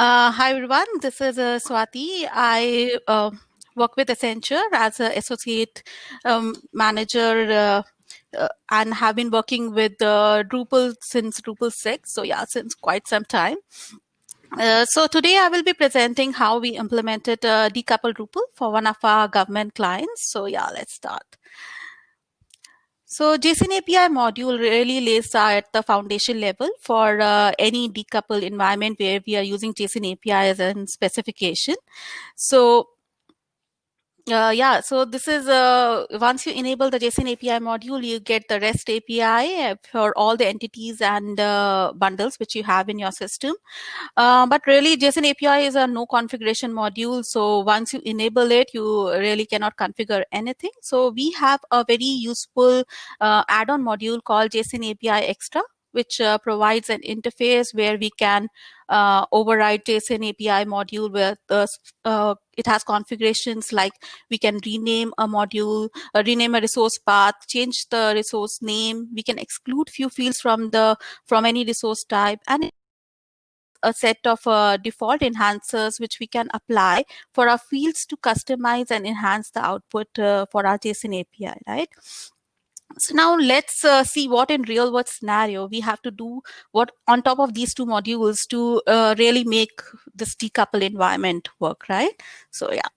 Uh, hi everyone, this is uh, Swati. I uh, work with Accenture as an associate um, manager uh, uh, and have been working with uh, Drupal since Drupal 6. So yeah, since quite some time. So today I will be presenting how we implemented uh, decoupled Drupal for one of our government clients. So yeah, let's start. So JSON API module really lays at the foundation level for uh, any decoupled environment where we are using JSON API as a specification. So uh, yeah, so this is uh, once you enable the JSON API module, you get the REST API for all the entities and uh, bundles which you have in your system. Uh, but really, JSON API is a no configuration module. So once you enable it, you really cannot configure anything. So we have a very useful uh, add-on module called JSON API Extra, which uh, provides an interface where we can uh, override JSON API module where uh, it has configurations like we can rename a module, uh, rename a resource path, change the resource name. We can exclude few fields from the from any resource type and a set of uh, default enhancers which we can apply for our fields to customize and enhance the output uh, for our JSON API, right? So now let's uh, see what in real world scenario we have to do what on top of these two modules to uh, really make this decouple environment work, right? So yeah.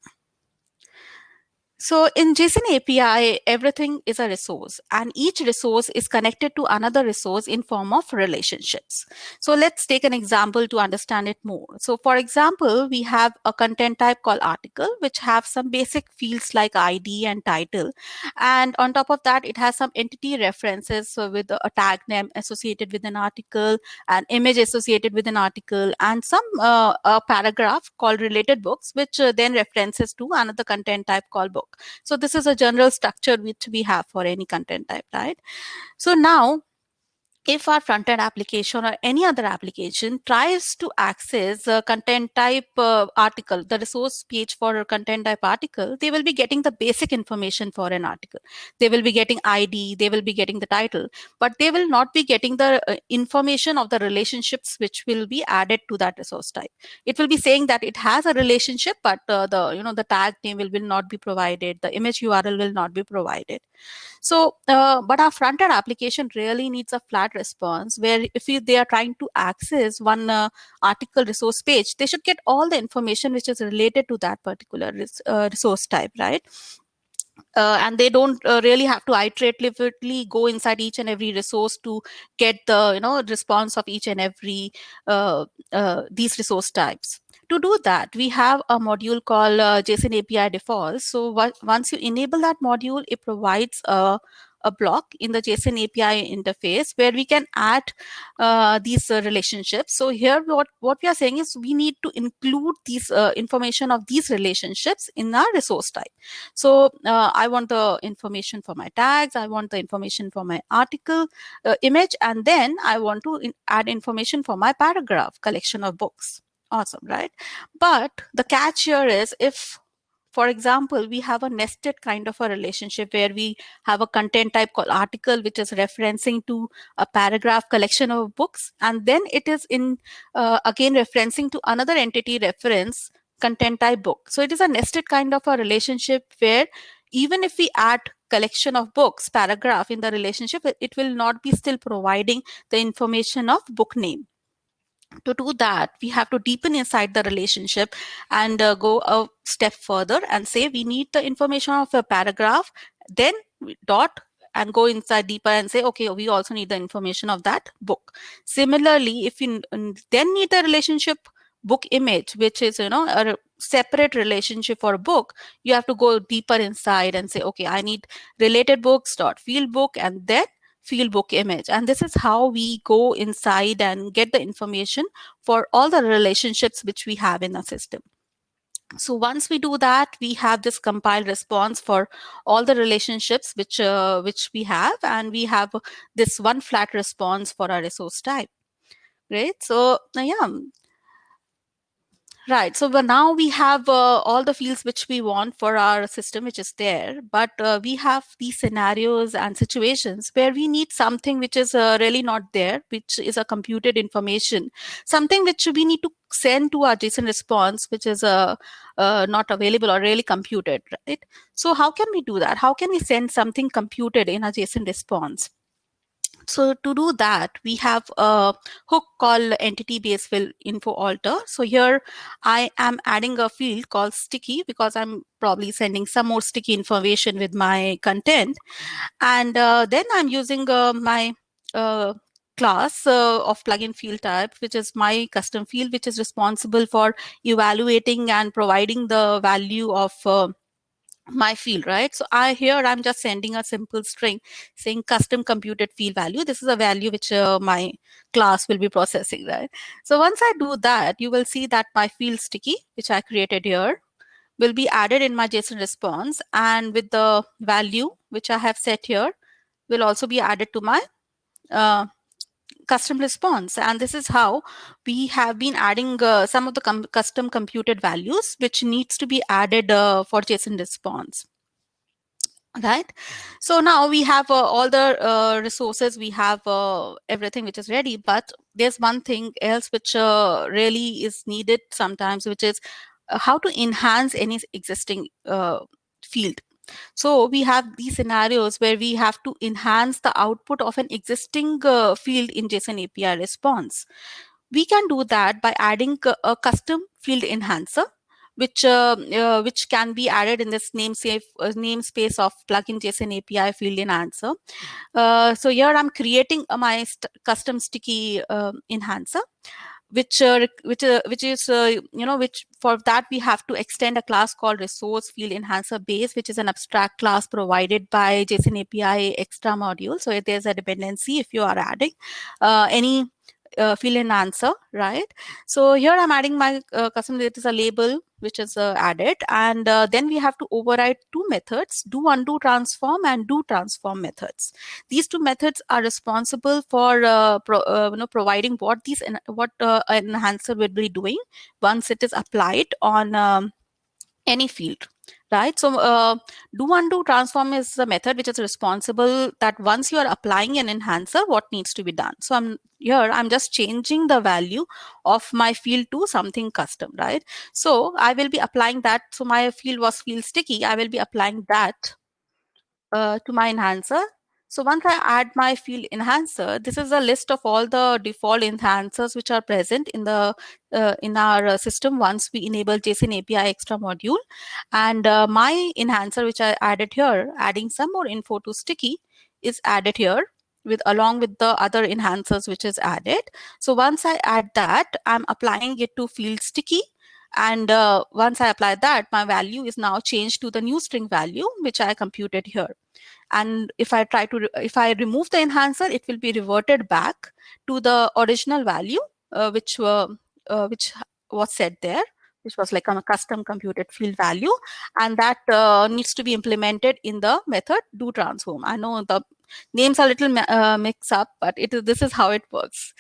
So in JSON API, everything is a resource and each resource is connected to another resource in form of relationships. So let's take an example to understand it more. So for example, we have a content type called article, which have some basic fields like ID and title. And on top of that, it has some entity references so with a tag name associated with an article, an image associated with an article, and some uh, a paragraph called related books, which uh, then references to another content type called book. So this is a general structure which we have for any content type, right? So now if our front-end application or any other application tries to access a content type uh, article, the resource page for a content type article, they will be getting the basic information for an article. They will be getting ID, they will be getting the title, but they will not be getting the uh, information of the relationships which will be added to that resource type. It will be saying that it has a relationship, but uh, the you know the tag name will, will not be provided, the image URL will not be provided. So, uh, but our front-end application really needs a flat response where if they are trying to access one uh, article resource page, they should get all the information which is related to that particular res uh, resource type, right? Uh, and they don't uh, really have to iteratively go inside each and every resource to get the you know response of each and every uh, uh these resource types to do that, we have a module called uh, JSON API defaults. So once you enable that module, it provides a, a block in the JSON API interface where we can add uh, these uh, relationships. So here what, what we are saying is we need to include these uh, information of these relationships in our resource type. So uh, I want the information for my tags, I want the information for my article uh, image, and then I want to in add information for my paragraph collection of books awesome, right? But the catch here is if for example, we have a nested kind of a relationship where we have a content type called article, which is referencing to a paragraph collection of books. And then it is in, uh, again, referencing to another entity reference content type book. So it is a nested kind of a relationship where even if we add collection of books paragraph in the relationship, it will not be still providing the information of book name to do that, we have to deepen inside the relationship and uh, go a step further and say we need the information of a paragraph, then dot and go inside deeper and say, okay, we also need the information of that book. Similarly, if you then need the relationship book image, which is, you know, a separate relationship for a book, you have to go deeper inside and say, okay, I need related books dot field book and then fieldbook image. And this is how we go inside and get the information for all the relationships which we have in the system. So once we do that, we have this compiled response for all the relationships which uh, which we have, and we have this one flat response for our resource type. Great. So uh, yeah. Right. So now we have uh, all the fields which we want for our system, which is there. But uh, we have these scenarios and situations where we need something which is uh, really not there, which is a computed information, something which we need to send to our JSON response, which is uh, uh, not available or really computed, right? So how can we do that? How can we send something computed in a JSON response? So to do that, we have a hook called entity base field info alter. So here I am adding a field called sticky because I'm probably sending some more sticky information with my content. And uh, then I'm using uh, my uh, class uh, of plugin field type, which is my custom field, which is responsible for evaluating and providing the value of uh, my field, right? So I here I'm just sending a simple string saying custom computed field value. This is a value which uh, my class will be processing, right? So once I do that, you will see that my field sticky, which I created here, will be added in my JSON response and with the value which I have set here will also be added to my uh, custom response. And this is how we have been adding uh, some of the com custom computed values, which needs to be added uh, for JSON response. Right. So now we have uh, all the uh, resources, we have uh, everything which is ready, but there's one thing else which uh, really is needed sometimes, which is how to enhance any existing field so we have these scenarios where we have to enhance the output of an existing uh, field in JSON API response. We can do that by adding a custom field enhancer which uh, uh, which can be added in this namespace uh, namespace of plugin JSON API field enhancer. Uh, so here I'm creating my st custom sticky um, enhancer which uh, which uh, which is uh, you know which for that we have to extend a class called resource field enhancer base which is an abstract class provided by json api extra module so there's a dependency if you are adding uh, any uh, field enhancer, right? So here I'm adding my uh, custom, it is a label which is uh, added. And uh, then we have to override two methods, do undo transform and do transform methods. These two methods are responsible for uh, pro, uh, you know, providing what these what enhancer will be doing once it is applied on um, any field right? So uh, do undo transform is a method which is responsible that once you are applying an enhancer, what needs to be done. So I'm here, I'm just changing the value of my field to something custom, right? So I will be applying that. So my field was field sticky. I will be applying that uh, to my enhancer so once I add my field enhancer, this is a list of all the default enhancers which are present in the uh, in our uh, system once we enable JSON API extra module. And uh, my enhancer, which I added here, adding some more info to sticky, is added here with along with the other enhancers which is added. So once I add that, I'm applying it to field sticky. And uh, once I apply that, my value is now changed to the new string value, which I computed here. And if I try to, if I remove the enhancer, it will be reverted back to the original value, uh, which were, uh, which was set there which was like a custom computed field value. And that uh, needs to be implemented in the method do transform. I know the names are a little uh, mix up but it is this is how it works.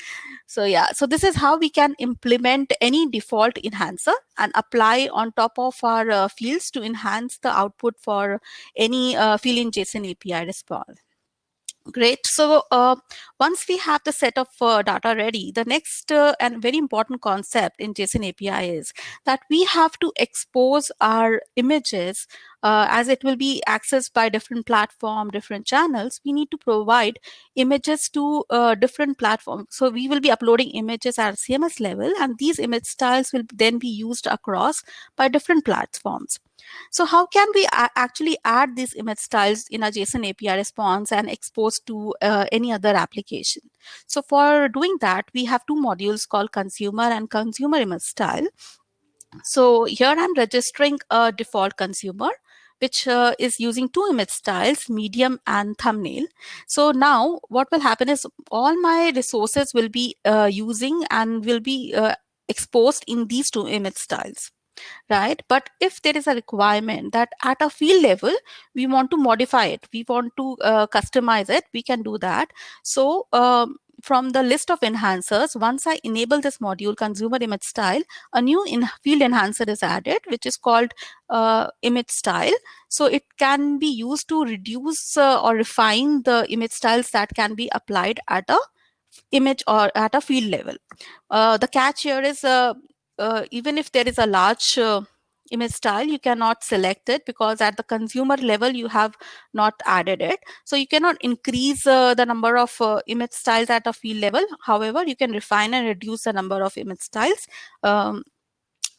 So yeah. So this is how we can implement any default enhancer and apply on top of our uh, fields to enhance the output for any uh, field in json api response Great. So uh, once we have the set of uh, data ready, the next uh, and very important concept in JSON API is that we have to expose our images uh, as it will be accessed by different platform, different channels. We need to provide images to uh, different platforms. So we will be uploading images at CMS level and these image styles will then be used across by different platforms. So how can we actually add these image styles in a JSON API response and expose to uh, any other application? So for doing that, we have two modules called consumer and consumer image style. So here I'm registering a default consumer which uh, is using two image styles, medium and thumbnail. So now what will happen is all my resources will be uh, using and will be uh, exposed in these two image styles right? But if there is a requirement that at a field level, we want to modify it, we want to uh, customize it, we can do that. So um, from the list of enhancers, once I enable this module consumer image style, a new in field enhancer is added, which is called uh, image style. So it can be used to reduce uh, or refine the image styles that can be applied at a image or at a field level. Uh, the catch here is uh, uh, even if there is a large uh, image style you cannot select it because at the consumer level you have not added it so you cannot increase uh, the number of uh, image styles at a field level however you can refine and reduce the number of image styles um,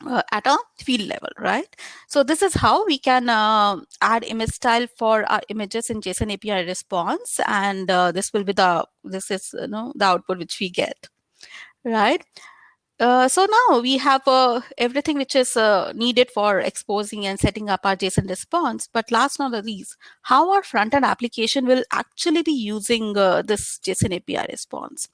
uh, at a field level, right? So this is how we can uh, add image style for our images in JSON API response, and uh, this will be the this is you know the output which we get, right? Uh, so now we have uh, everything which is uh, needed for exposing and setting up our JSON response. But last not least, how our front-end application will actually be using uh, this JSON API response.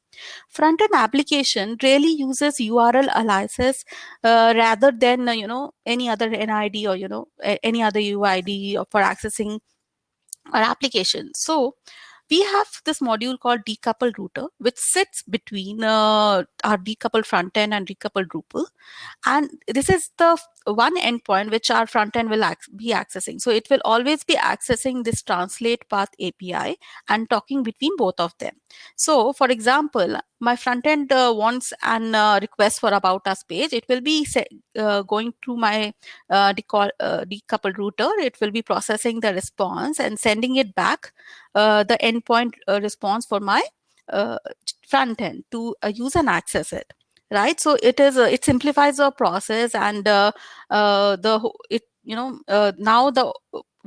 Front-end application really uses URL aliases uh, rather than you know any other NID or you know any other UID for accessing our application. So we have this module called decoupled router, which sits between uh, our decoupled front end and decoupled Drupal. And this is the one endpoint which our front end will be accessing. So it will always be accessing this translate path API and talking between both of them. So for example, my front end uh, wants an uh, request for about us page. It will be uh, going through my uh, decoupled, uh, decoupled router. It will be processing the response and sending it back uh, the endpoint response for my front end to use and access it right? So it is uh, it simplifies the process and uh, uh, the it you know now the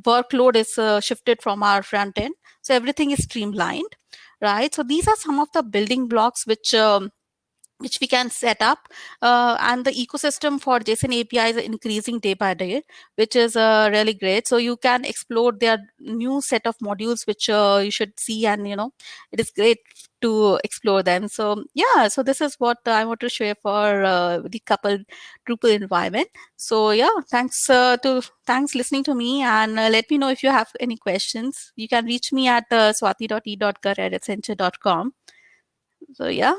workload is shifted from our front end. So everything is streamlined right? So these are some of the building blocks which um, which we can set up uh, and the ecosystem for json api is increasing day by day which is uh, really great. So you can explore their new set of modules which uh, you should see and you know it is great to explore them. So yeah so this is what i want to share for uh, decoupled drupal environment. So yeah thanks uh, to thanks listening to me and uh, let me know if you have any questions. You can reach me at uh, swati.e.gar at so yeah